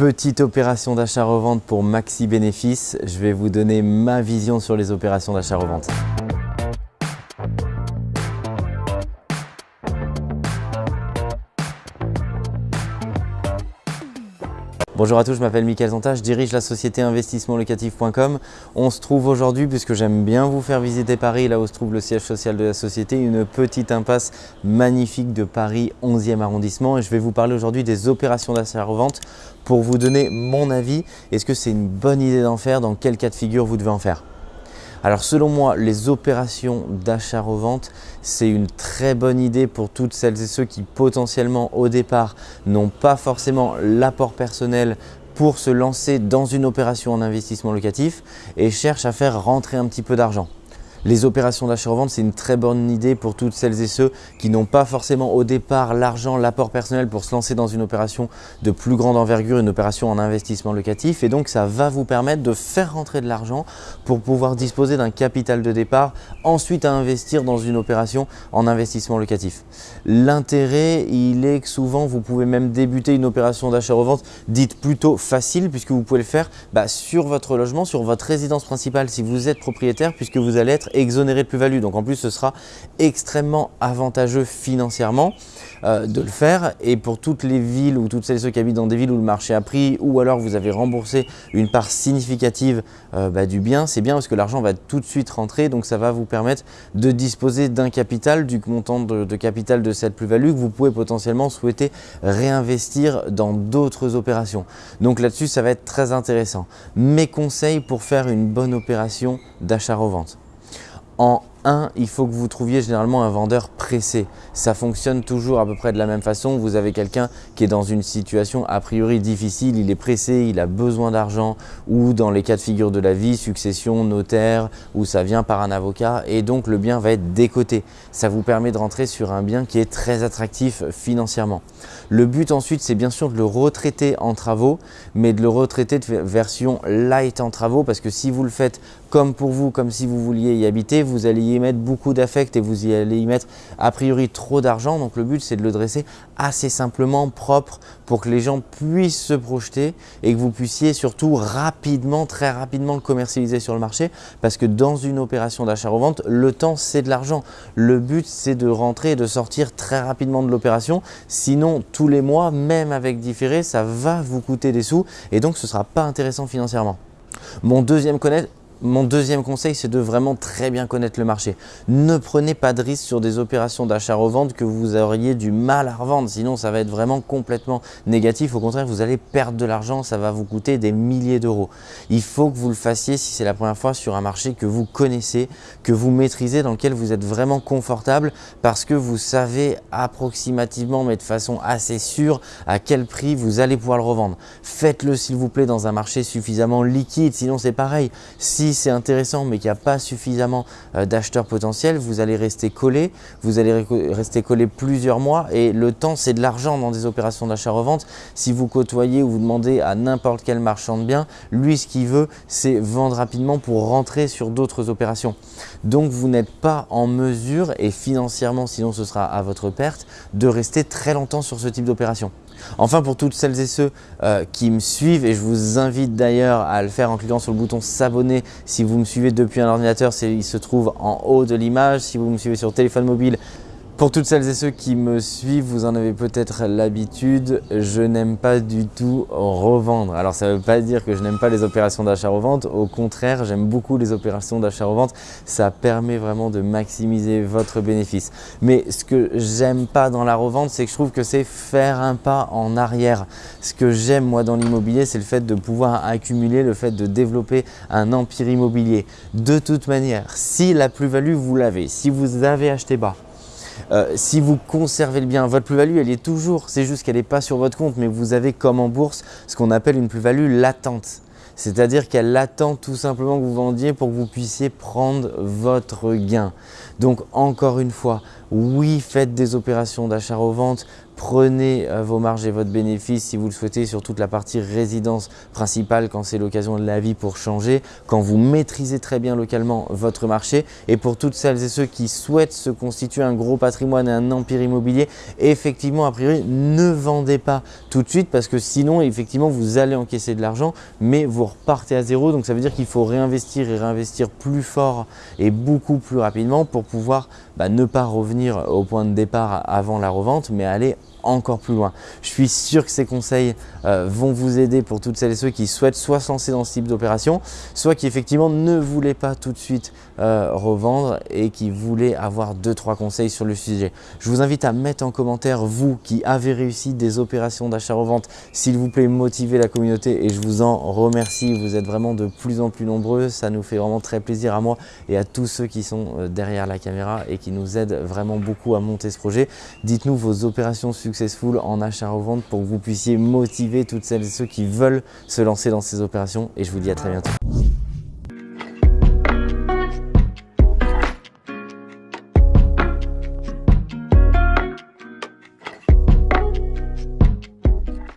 Petite opération d'achat-revente pour maxi bénéfice. Je vais vous donner ma vision sur les opérations d'achat-revente. Bonjour à tous, je m'appelle Mickaël Zonta, je dirige la société investissementlocatif.com. On se trouve aujourd'hui, puisque j'aime bien vous faire visiter Paris, là où se trouve le siège social de la société, une petite impasse magnifique de Paris 11e arrondissement. Et je vais vous parler aujourd'hui des opérations d'achat-revente pour vous donner mon avis. Est-ce que c'est une bonne idée d'en faire? Dans quel cas de figure vous devez en faire? Alors selon moi, les opérations d'achat-revente, c'est une très bonne idée pour toutes celles et ceux qui potentiellement au départ n'ont pas forcément l'apport personnel pour se lancer dans une opération en investissement locatif et cherchent à faire rentrer un petit peu d'argent. Les opérations d'achat-revente, c'est une très bonne idée pour toutes celles et ceux qui n'ont pas forcément au départ l'argent, l'apport personnel pour se lancer dans une opération de plus grande envergure, une opération en investissement locatif. Et donc, ça va vous permettre de faire rentrer de l'argent pour pouvoir disposer d'un capital de départ, ensuite à investir dans une opération en investissement locatif. L'intérêt, il est que souvent, vous pouvez même débuter une opération d'achat-revente dite plutôt facile puisque vous pouvez le faire bah, sur votre logement, sur votre résidence principale si vous êtes propriétaire puisque vous allez être exonéré de plus-value. Donc en plus, ce sera extrêmement avantageux financièrement euh, de le faire. Et pour toutes les villes ou toutes celles et ceux qui habitent dans des villes où le marché a pris ou alors vous avez remboursé une part significative euh, bah, du bien, c'est bien parce que l'argent va tout de suite rentrer. Donc ça va vous permettre de disposer d'un capital, du montant de, de capital de cette plus-value que vous pouvez potentiellement souhaiter réinvestir dans d'autres opérations. Donc là-dessus, ça va être très intéressant. Mes conseils pour faire une bonne opération d'achat-revente. En 1, il faut que vous trouviez généralement un vendeur pressé. Ça fonctionne toujours à peu près de la même façon. Vous avez quelqu'un qui est dans une situation a priori difficile, il est pressé, il a besoin d'argent ou dans les cas de figure de la vie, succession, notaire, ou ça vient par un avocat et donc le bien va être décoté. Ça vous permet de rentrer sur un bien qui est très attractif financièrement. Le but ensuite, c'est bien sûr de le retraiter en travaux, mais de le retraiter de version light en travaux parce que si vous le faites comme pour vous, comme si vous vouliez y habiter, vous allez y mettre beaucoup d'affect et vous y allez y mettre a priori trop d'argent. Donc le but c'est de le dresser assez simplement, propre pour que les gens puissent se projeter et que vous puissiez surtout rapidement, très rapidement le commercialiser sur le marché parce que dans une opération d'achat-revente, le temps c'est de l'argent. Le but c'est de rentrer et de sortir très rapidement de l'opération. Sinon tous les mois, même avec différé, ça va vous coûter des sous et donc ce ne sera pas intéressant financièrement. Mon deuxième mon deuxième conseil, c'est de vraiment très bien connaître le marché. Ne prenez pas de risque sur des opérations d'achat-revente que vous auriez du mal à revendre. Sinon, ça va être vraiment complètement négatif. Au contraire, vous allez perdre de l'argent. Ça va vous coûter des milliers d'euros. Il faut que vous le fassiez si c'est la première fois sur un marché que vous connaissez, que vous maîtrisez, dans lequel vous êtes vraiment confortable parce que vous savez approximativement, mais de façon assez sûre, à quel prix vous allez pouvoir le revendre. Faites-le s'il vous plaît dans un marché suffisamment liquide. Sinon, c'est pareil. C'est intéressant mais qu'il n'y a pas suffisamment euh, d'acheteurs potentiels, vous allez rester collé, vous allez rester collé plusieurs mois et le temps c'est de l'argent dans des opérations d'achat-revente. Si vous côtoyez ou vous demandez à n'importe quel marchand de biens, lui ce qu'il veut c'est vendre rapidement pour rentrer sur d'autres opérations. Donc vous n'êtes pas en mesure et financièrement sinon ce sera à votre perte de rester très longtemps sur ce type d'opération. Enfin, pour toutes celles et ceux euh, qui me suivent, et je vous invite d'ailleurs à le faire en cliquant sur le bouton s'abonner si vous me suivez depuis un ordinateur, il se trouve en haut de l'image. Si vous me suivez sur téléphone mobile, pour toutes celles et ceux qui me suivent, vous en avez peut-être l'habitude, je n'aime pas du tout revendre. Alors ça ne veut pas dire que je n'aime pas les opérations d'achat-revente, au contraire, j'aime beaucoup les opérations d'achat-revente, ça permet vraiment de maximiser votre bénéfice. Mais ce que j'aime pas dans la revente, c'est que je trouve que c'est faire un pas en arrière. Ce que j'aime moi dans l'immobilier, c'est le fait de pouvoir accumuler, le fait de développer un empire immobilier. De toute manière, si la plus-value vous l'avez, si vous avez acheté bas, euh, si vous conservez le bien, votre plus-value, elle est toujours, c'est juste qu'elle n'est pas sur votre compte, mais vous avez comme en bourse ce qu'on appelle une plus-value latente. C'est-à-dire qu'elle attend tout simplement que vous vendiez pour que vous puissiez prendre votre gain. Donc encore une fois, oui, faites des opérations d'achat-revente Prenez euh, vos marges et votre bénéfice si vous le souhaitez sur toute la partie résidence principale quand c'est l'occasion de la vie pour changer, quand vous maîtrisez très bien localement votre marché. Et pour toutes celles et ceux qui souhaitent se constituer un gros patrimoine et un empire immobilier, effectivement a priori ne vendez pas tout de suite parce que sinon effectivement vous allez encaisser de l'argent mais vous repartez à zéro. Donc ça veut dire qu'il faut réinvestir et réinvestir plus fort et beaucoup plus rapidement pour pouvoir bah, ne pas revenir au point de départ avant la revente mais aller encore plus loin. Je suis sûr que ces conseils euh, vont vous aider pour toutes celles et ceux qui souhaitent soit se lancer dans ce type d'opération, soit qui effectivement ne voulaient pas tout de suite euh, revendre et qui voulaient avoir deux trois conseils sur le sujet. Je vous invite à mettre en commentaire vous qui avez réussi des opérations d'achat-revente. S'il vous plaît, motivez la communauté et je vous en remercie. Vous êtes vraiment de plus en plus nombreux. Ça nous fait vraiment très plaisir à moi et à tous ceux qui sont euh, derrière la caméra et qui nous aident vraiment beaucoup à monter ce projet. Dites-nous vos opérations en achat-revente pour que vous puissiez motiver toutes celles et ceux qui veulent se lancer dans ces opérations et je vous dis à très bientôt.